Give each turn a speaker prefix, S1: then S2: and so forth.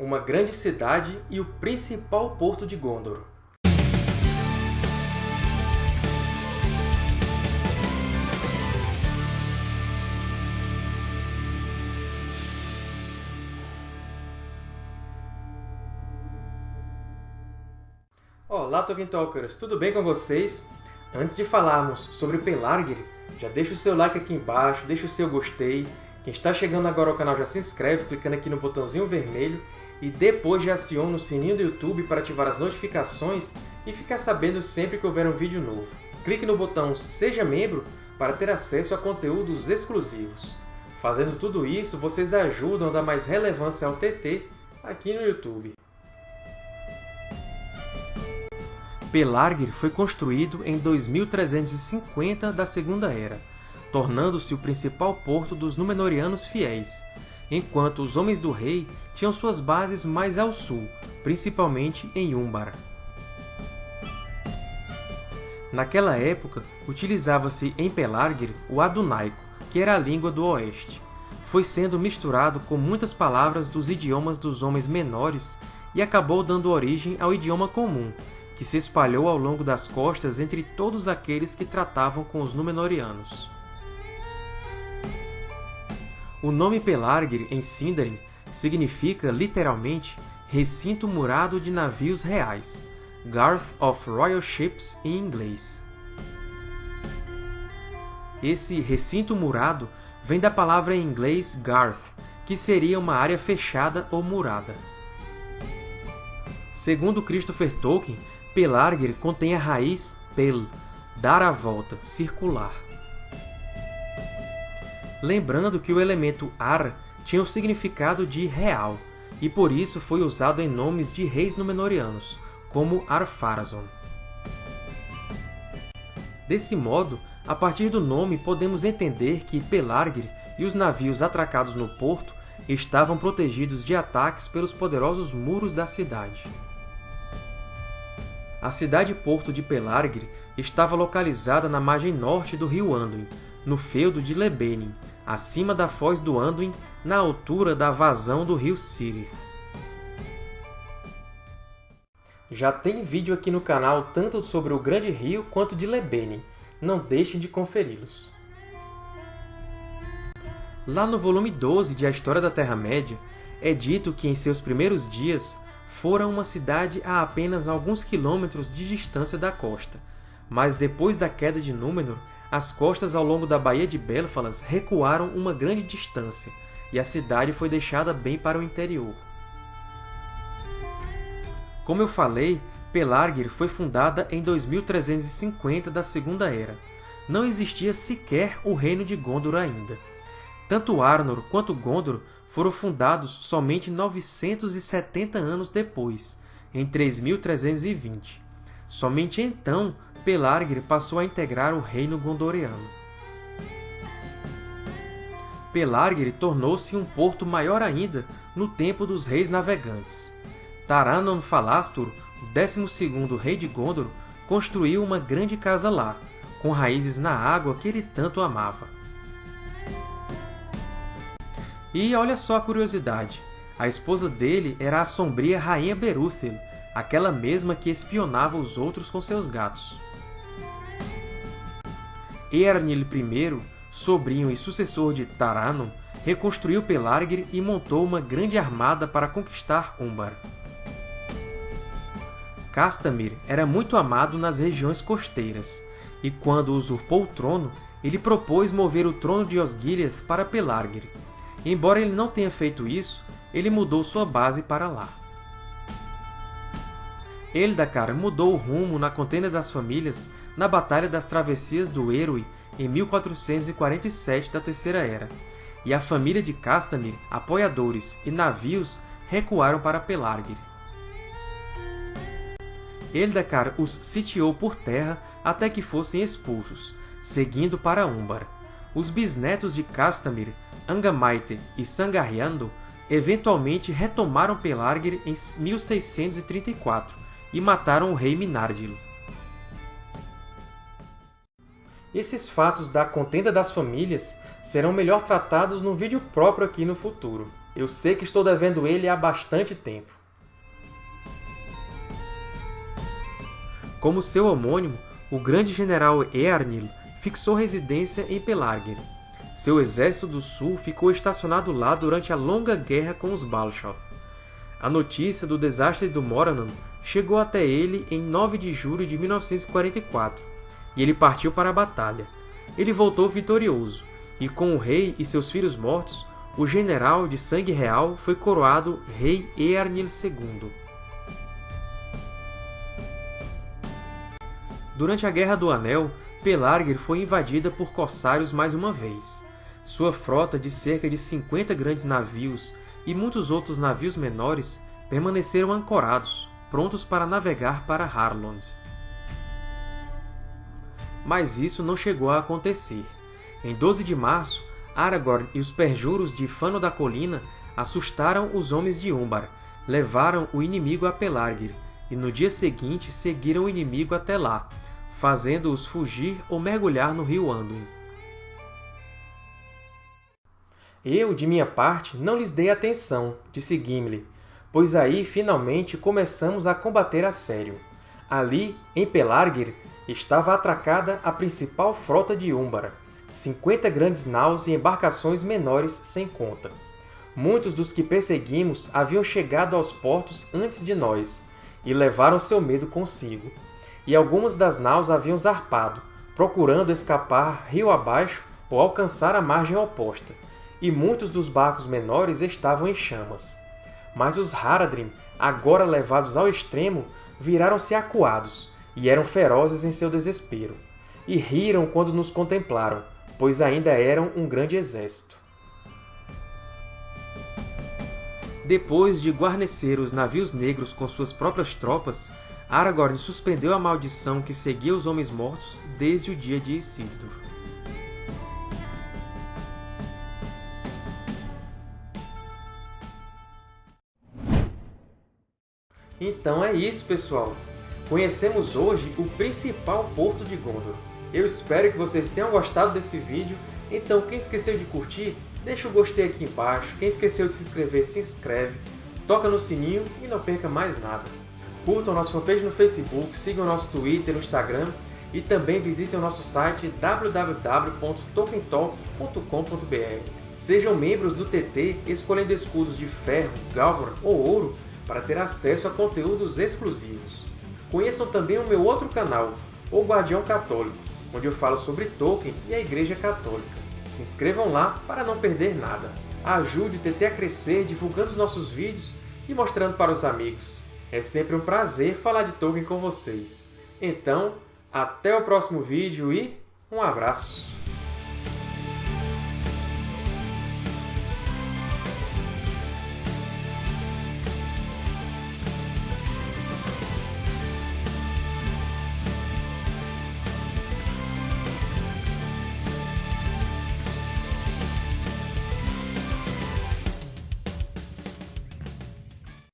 S1: uma grande cidade e o principal porto de Gondor. Olá, Tolkien Talkers! Tudo bem com vocês? Antes de falarmos sobre Pelargir, já deixa o seu like aqui embaixo, deixa o seu gostei. Quem está chegando agora ao canal já se inscreve clicando aqui no botãozinho vermelho e depois já aciona o sininho do YouTube para ativar as notificações e ficar sabendo sempre que houver um vídeo novo. Clique no botão Seja Membro para ter acesso a conteúdos exclusivos. Fazendo tudo isso, vocês ajudam a dar mais relevância ao TT aqui no YouTube. Pelargir foi construído em 2350 da Segunda Era, tornando-se o principal porto dos Númenóreanos fiéis, enquanto os Homens do Rei tinham suas bases mais ao sul, principalmente em Umbar. Naquela época, utilizava-se em Pelargir o Adunaico, que era a língua do Oeste. Foi sendo misturado com muitas palavras dos idiomas dos Homens Menores e acabou dando origem ao idioma comum, que se espalhou ao longo das costas entre todos aqueles que tratavam com os Númenóreanos. O nome Pelargir, em Sindarin, significa, literalmente, Recinto Murado de Navios Reais, Garth of Royal Ships em inglês. Esse recinto murado vem da palavra em inglês Garth, que seria uma área fechada ou murada. Segundo Christopher Tolkien, Pelargir contém a raiz pel, dar a volta, circular. Lembrando que o elemento ar tinha o significado de real, e por isso foi usado em nomes de reis Númenóreanos, como Ar-Pharazôn. Desse modo, a partir do nome podemos entender que Pelargir e os navios atracados no porto estavam protegidos de ataques pelos poderosos muros da cidade. A cidade-porto de Pelargir estava localizada na margem norte do rio Anduin, no feudo de Lebenin, acima da foz do Anduin, na altura da vazão do rio Sirith. Já tem vídeo aqui no canal tanto sobre o Grande Rio quanto de Lebenin. Não deixem de conferi-los. Lá no volume 12 de A História da Terra-média, é dito que em seus primeiros dias fora uma cidade a apenas alguns quilômetros de distância da costa, mas depois da queda de Númenor, as costas ao longo da Baía de Belfalas recuaram uma grande distância, e a cidade foi deixada bem para o interior. Como eu falei, Pelargir foi fundada em 2350 da Segunda Era. Não existia sequer o Reino de Gondor ainda. Tanto Arnor quanto Gondor foram fundados somente 970 anos depois, em 3320. Somente então Pelargir passou a integrar o reino gondoriano. Pelargir tornou-se um porto maior ainda no tempo dos reis navegantes. Taranon Falastur, o 12º rei de Gondor, construiu uma grande casa lá, com raízes na água que ele tanto amava. E olha só a curiosidade, a esposa dele era a sombria Rainha Berúthil, aquela mesma que espionava os outros com seus gatos. Eärnil I, sobrinho e sucessor de Taranon, reconstruiu Pelargir e montou uma grande armada para conquistar Umbar. Castamir era muito amado nas regiões costeiras, e quando usurpou o trono, ele propôs mover o trono de Osgiliath para Pelargir, Embora ele não tenha feito isso, ele mudou sua base para lá. Eldacar mudou o rumo na contenda das famílias na Batalha das Travessias do Eroi em 1447 da Terceira Era, e a família de Castamir, apoiadores e navios recuaram para Pelargir. Eldacar os sitiou por terra até que fossem expulsos, seguindo para Umbar. Os bisnetos de Castamir Angamaite e Sangarriando eventualmente retomaram Pelargir em 1634 e mataram o rei Minardil. Esses fatos da contenda das famílias serão melhor tratados num vídeo próprio aqui no futuro. Eu sei que estou devendo ele há bastante tempo. Como seu homônimo, o grande general Earnil fixou residência em Pelargir. Seu exército do sul ficou estacionado lá durante a longa guerra com os Balshoth. A notícia do desastre do Morannon chegou até ele em 9 de julho de 1944, e ele partiu para a batalha. Ele voltou vitorioso, e com o rei e seus filhos mortos, o general de sangue real foi coroado Rei Earnil II. Durante a Guerra do Anel, Pelargir foi invadida por corsários mais uma vez. Sua frota de cerca de 50 grandes navios e muitos outros navios menores permaneceram ancorados, prontos para navegar para Harlond. Mas isso não chegou a acontecer. Em 12 de março, Aragorn e os perjuros de Fano da Colina assustaram os homens de Umbar, levaram o inimigo a Pelargir, e no dia seguinte seguiram o inimigo até lá, fazendo-os fugir ou mergulhar no rio Anduin. Eu, de minha parte, não lhes dei atenção, disse Gimli, pois aí, finalmente, começamos a combater a sério. Ali, em Pelargir, estava atracada a principal frota de Úmbara, 50 grandes naus e embarcações menores sem conta. Muitos dos que perseguimos haviam chegado aos portos antes de nós, e levaram seu medo consigo e algumas das naus haviam zarpado, procurando escapar rio abaixo ou alcançar a margem oposta, e muitos dos barcos menores estavam em chamas. Mas os Haradrim, agora levados ao extremo, viraram-se acuados, e eram ferozes em seu desespero, e riram quando nos contemplaram, pois ainda eram um grande exército. Depois de guarnecer os navios negros com suas próprias tropas, Aragorn suspendeu a maldição que seguia os Homens Mortos desde o dia de Isildur. Então é isso, pessoal! Conhecemos hoje o principal porto de Gondor. Eu espero que vocês tenham gostado desse vídeo, então quem esqueceu de curtir, deixa o gostei aqui embaixo, quem esqueceu de se inscrever, se inscreve, toca no sininho e não perca mais nada. Curtam nossa fanpage no Facebook, sigam nosso Twitter e Instagram e também visitem o nosso site www.tokentalk.com.br. Sejam membros do TT escolhendo escudos de ferro, galvan ou ouro para ter acesso a conteúdos exclusivos. Conheçam também o meu outro canal, O Guardião Católico, onde eu falo sobre Tolkien e a Igreja Católica. Se inscrevam lá para não perder nada. Ajude o TT a crescer divulgando os nossos vídeos e mostrando para os amigos. É sempre um prazer falar de Tolkien com vocês. Então, até o próximo vídeo e um abraço!